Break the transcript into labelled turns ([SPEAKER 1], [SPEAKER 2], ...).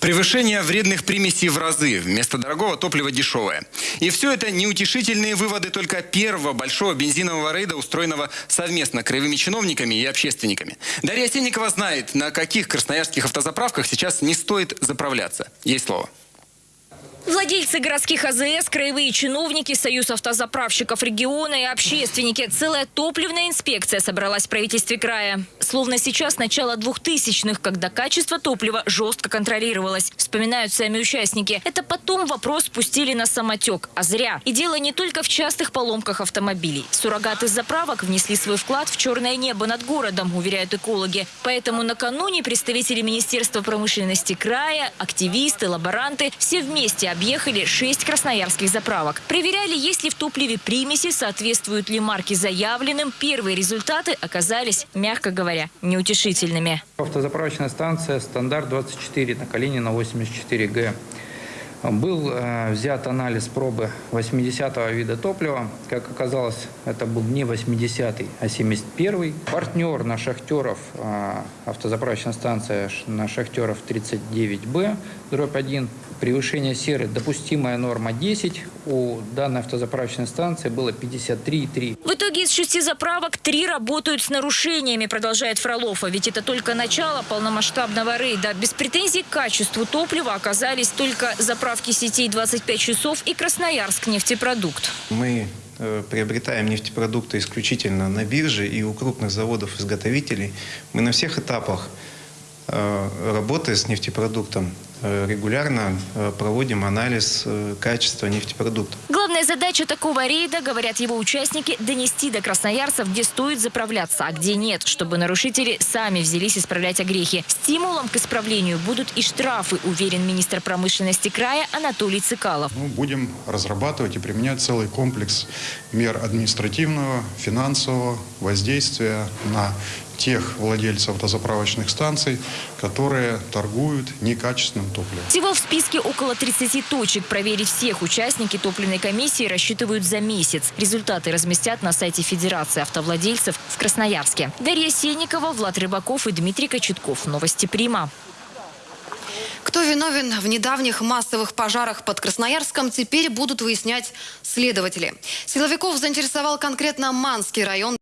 [SPEAKER 1] Превышение вредных примесей в разы. Вместо дорогого топлива дешевое. И все это неутешительные выводы только первого большого бензинового рейда, устроенного совместно краевыми чиновниками и общественниками. Дарья Сенникова знает, на каких красноярских автозаправках сейчас не стоит заправляться. Ей слово.
[SPEAKER 2] Владельцы городских АЗС, краевые чиновники, Союз автозаправщиков региона и общественники. Целая топливная инспекция собралась в правительстве края. Словно сейчас начало 2000-х, когда качество топлива жестко контролировалось. Вспоминают сами участники. Это потом вопрос спустили на самотек. А зря. И дело не только в частых поломках автомобилей. Суррогаты заправок внесли свой вклад в черное небо над городом, уверяют экологи. Поэтому накануне представители Министерства промышленности края, активисты, лаборанты все вместе объехали шесть красноярских заправок. Проверяли, есть ли в топливе примеси, соответствуют ли марки заявленным. Первые результаты оказались, мягко говоря, неутешительными.
[SPEAKER 3] Автозаправочная станция «Стандарт 24» на Калинина 84Г. Был э, взят анализ пробы 80-го вида топлива. Как оказалось, это был не 80-й, а 71-й. Партнер на шахтеров, э, автозаправочная станция на шахтеров 39Б, дробь 1. Превышение серы допустимая норма 10. У данной автозаправочной станции было 53,3.
[SPEAKER 2] В итоге из шести заправок три работают с нарушениями, продолжает Фролов. А ведь это только начало полномасштабного рейда. Без претензий к качеству топлива оказались только заправки сетей 25 часов и Красноярск нефтепродукт.
[SPEAKER 4] Мы э, приобретаем нефтепродукты исключительно на бирже и у крупных заводов-изготовителей. Мы на всех этапах э, работы с нефтепродуктом регулярно э, проводим анализ э, качества нефтепродуктов.
[SPEAKER 2] Главная задача такого рейда, говорят его участники, донести до красноярцев, где стоит заправляться, а где нет, чтобы нарушители сами взялись исправлять огрехи. Стимулом к исправлению будут и штрафы, уверен министр промышленности края Анатолий Цикалов.
[SPEAKER 5] Мы будем разрабатывать и применять целый комплекс мер административного, финансового воздействия на тех владельцев автозаправочных станций, которые торгуют некачественным топливом.
[SPEAKER 2] Всего в списке около 30 точек. Проверить всех участники топливной комиссии рассчитывают за месяц. Результаты разместят на сайте Федерации автовладельцев в Красноярске. Дарья Сенникова, Влад Рыбаков и Дмитрий Кочетков. Новости Прима.
[SPEAKER 6] Кто виновен в недавних массовых пожарах под Красноярском, теперь будут выяснять следователи. Силовиков заинтересовал конкретно Манский район.